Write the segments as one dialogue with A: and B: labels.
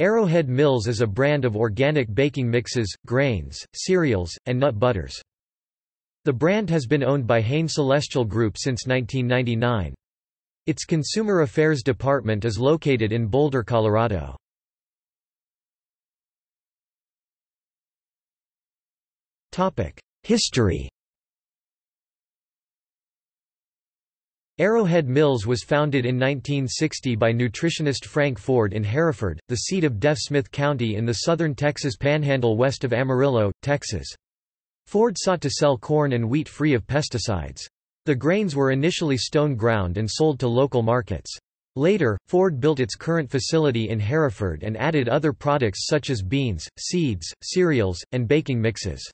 A: Arrowhead Mills is a brand of organic baking mixes, grains, cereals, and nut butters. The brand has been owned by Hain Celestial Group since 1999. Its consumer affairs department is located in Boulder, Colorado. History Arrowhead Mills was founded in 1960 by nutritionist Frank Ford in Hereford, the seat of Deaf Smith County in the southern Texas panhandle west of Amarillo, Texas. Ford sought to sell corn and wheat free of pesticides. The grains were initially stone ground and sold to local markets. Later, Ford built its current facility in Hereford and added other products such as beans, seeds, cereals, and baking mixes.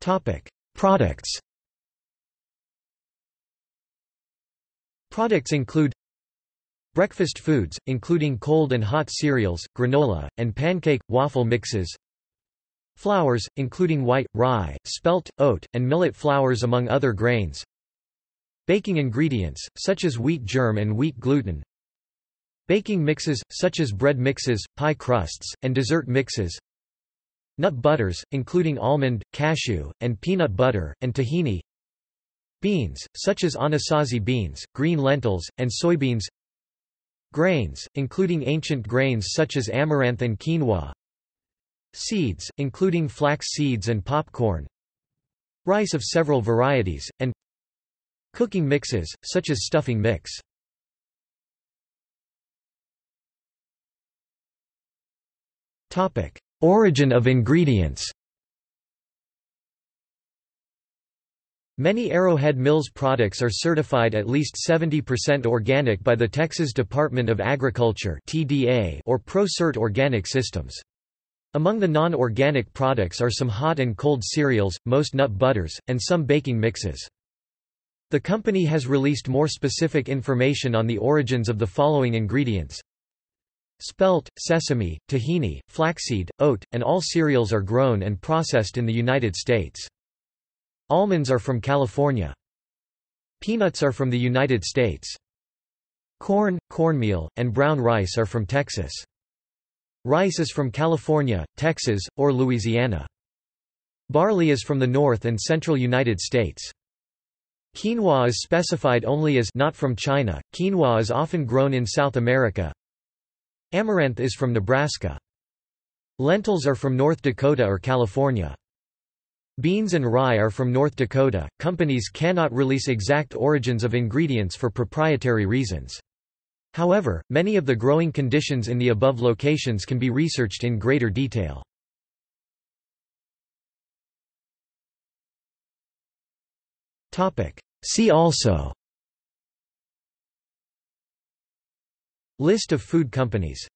A: Topic: Products. Products include breakfast foods, including cold and hot cereals, granola, and pancake, waffle mixes. Flours, including white, rye, spelt, oat, and millet flours among other grains. Baking ingredients, such as wheat germ and wheat gluten. Baking mixes, such as bread mixes, pie crusts, and dessert mixes. Nut butters, including almond, cashew, and peanut butter, and tahini. Beans, such as anasazi beans, green lentils, and soybeans. Grains, including ancient grains such as amaranth and quinoa. Seeds, including flax seeds and popcorn. Rice of several varieties, and cooking mixes, such as stuffing mix. Topic: Origin of ingredients Many Arrowhead Mills products are certified at least 70% organic by the Texas Department of Agriculture or ProCert Organic Systems. Among the non-organic products are some hot and cold cereals, most nut butters, and some baking mixes. The company has released more specific information on the origins of the following ingredients. Spelt, sesame, tahini, flaxseed, oat, and all cereals are grown and processed in the United States. Almonds are from California. Peanuts are from the United States. Corn, cornmeal, and brown rice are from Texas. Rice is from California, Texas, or Louisiana. Barley is from the north and central United States. Quinoa is specified only as not from China. Quinoa is often grown in South America, Amaranth is from Nebraska. Lentils are from North Dakota or California. Beans and rye are from North Dakota. Companies cannot release exact origins of ingredients for proprietary reasons. However, many of the growing conditions in the above locations can be researched in greater detail. See also List of food companies